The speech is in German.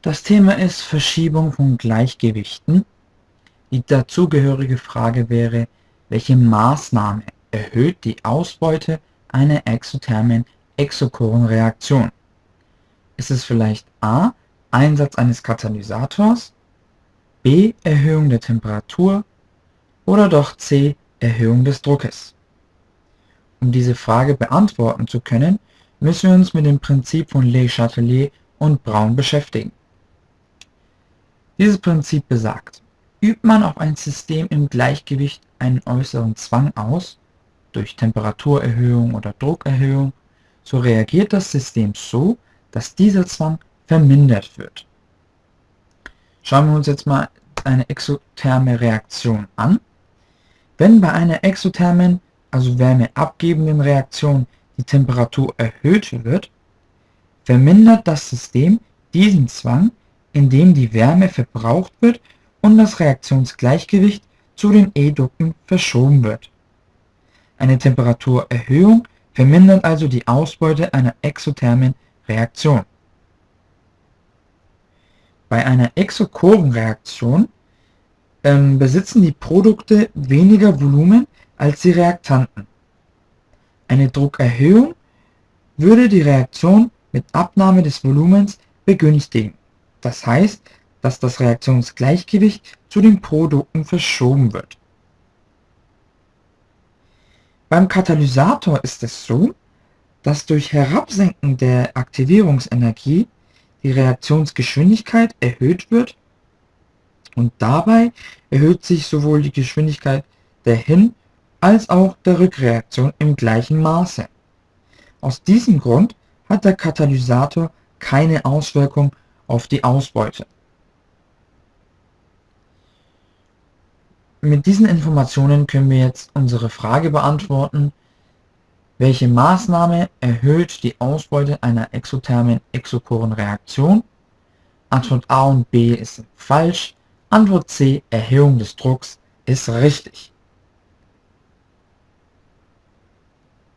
Das Thema ist Verschiebung von Gleichgewichten. Die dazugehörige Frage wäre, welche Maßnahme erhöht die Ausbeute einer exothermen Exokorenreaktion? Ist es vielleicht a. Einsatz eines Katalysators, b. Erhöhung der Temperatur oder doch c. Erhöhung des Druckes? Um diese Frage beantworten zu können, müssen wir uns mit dem Prinzip von Le Chatelier und Braun beschäftigen. Dieses Prinzip besagt, übt man auf ein System im Gleichgewicht einen äußeren Zwang aus, durch Temperaturerhöhung oder Druckerhöhung, so reagiert das System so, dass dieser Zwang vermindert wird. Schauen wir uns jetzt mal eine exotherme Reaktion an. Wenn bei einer exothermen, also wärmeabgebenden Reaktion die Temperatur erhöht wird, vermindert das System diesen Zwang, indem die Wärme verbraucht wird und das Reaktionsgleichgewicht zu den E-Ducten verschoben wird. Eine Temperaturerhöhung vermindert also die Ausbeute einer exothermen Reaktion. Bei einer Exokorenreaktion ähm, besitzen die Produkte weniger Volumen als die Reaktanten. Eine Druckerhöhung würde die Reaktion mit Abnahme des Volumens begünstigen. Das heißt, dass das Reaktionsgleichgewicht zu den Produkten verschoben wird. Beim Katalysator ist es so, dass durch Herabsenken der Aktivierungsenergie die Reaktionsgeschwindigkeit erhöht wird und dabei erhöht sich sowohl die Geschwindigkeit der Hin- als auch der Rückreaktion im gleichen Maße. Aus diesem Grund hat der Katalysator keine Auswirkung auf die Ausbeute. Mit diesen Informationen können wir jetzt unsere Frage beantworten, welche Maßnahme erhöht die Ausbeute einer exothermen Exokorenreaktion? Antwort A und B ist falsch, Antwort C, Erhöhung des Drucks, ist richtig.